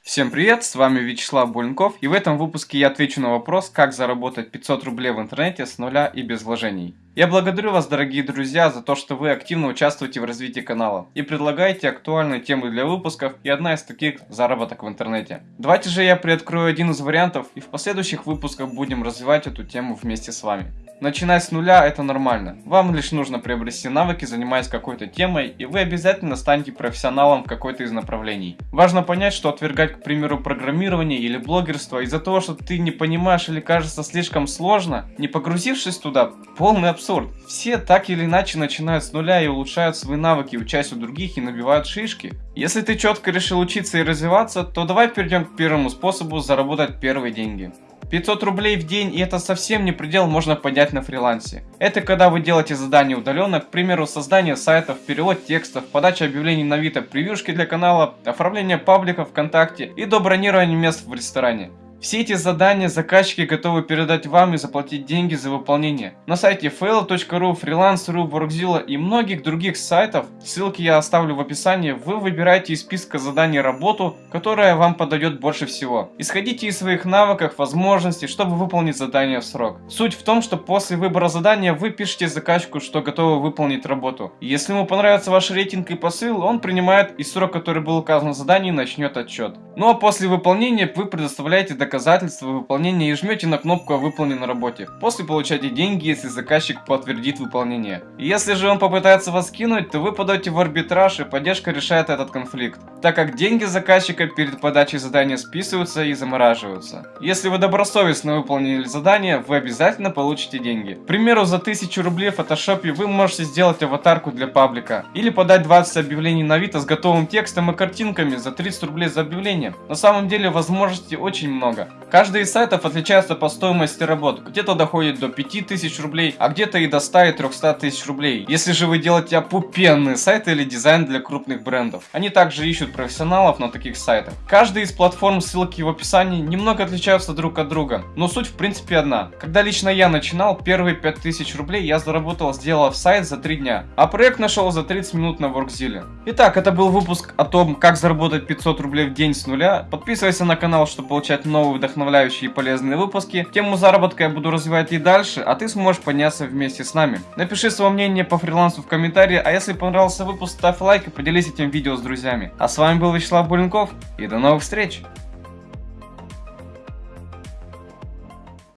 Всем привет, с вами Вячеслав Буленков, и в этом выпуске я отвечу на вопрос, как заработать 500 рублей в интернете с нуля и без вложений. Я благодарю вас, дорогие друзья, за то, что вы активно участвуете в развитии канала и предлагаете актуальные темы для выпусков, и одна из таких – заработок в интернете. Давайте же я приоткрою один из вариантов, и в последующих выпусках будем развивать эту тему вместе с вами. Начинать с нуля это нормально. Вам лишь нужно приобрести навыки, занимаясь какой-то темой, и вы обязательно станете профессионалом в какой-то из направлений. Важно понять, что отвергать, к примеру, программирование или блогерство из-за того, что ты не понимаешь или кажется слишком сложно, не погрузившись туда, полный абсурд. Все так или иначе начинают с нуля и улучшают свои навыки, учась у других и набивают шишки. Если ты четко решил учиться и развиваться, то давай перейдем к первому способу заработать первые деньги. 500 рублей в день и это совсем не предел можно поднять на фрилансе. Это когда вы делаете задания удаленно, к примеру создание сайтов, перевод текстов, подача объявлений на Авито, превьюшки для канала, оформление паблика ВКонтакте и до бронирования мест в ресторане. Все эти задания заказчики готовы передать вам и заплатить деньги за выполнение. На сайте fail.ru, freelance.ru, Workzilla и многих других сайтов, ссылки я оставлю в описании, вы выбираете из списка заданий работу, которая вам подойдет больше всего. Исходите из своих навыков, возможностей, чтобы выполнить задание в срок. Суть в том, что после выбора задания вы пишете заказчику, что готовы выполнить работу. Если ему понравится ваш рейтинг и посыл, он принимает и срок, который был указан в задании, начнет отчет. Ну а после выполнения вы предоставляете доказательства выполнения и жмете на кнопку о выполненной работе. После получаете деньги, если заказчик подтвердит выполнение. Если же он попытается вас кинуть, то вы подаете в арбитраж и поддержка решает этот конфликт, так как деньги заказчика перед подачей задания списываются и замораживаются. Если вы добросовестно выполнили задание, вы обязательно получите деньги. К примеру, за 1000 рублей в фотошопе вы можете сделать аватарку для паблика, или подать 20 объявлений на Авито с готовым текстом и картинками за 30 рублей за объявление. На самом деле возможностей очень много много. Каждый из сайтов отличается по стоимости работ. Где-то доходит до 5000 рублей, а где-то и до 100 и 300 тысяч рублей. Если же вы делаете опупенные сайты или дизайн для крупных брендов. Они также ищут профессионалов на таких сайтах. Каждая из платформ, ссылки в описании, немного отличаются друг от друга. Но суть в принципе одна. Когда лично я начинал, первые 5000 рублей я заработал, сделав сайт за 3 дня. А проект нашел за 30 минут на Workzilla. Итак, это был выпуск о том, как заработать 500 рублей в день с нуля. Подписывайся на канал, чтобы получать новые новые вдохновляющие и полезные выпуски. Тему заработка я буду развивать и дальше, а ты сможешь подняться вместе с нами. Напиши свое мнение по фрилансу в комментарии, а если понравился выпуск, ставь лайк и поделись этим видео с друзьями. А с вами был Вячеслав Буленков и до новых встреч!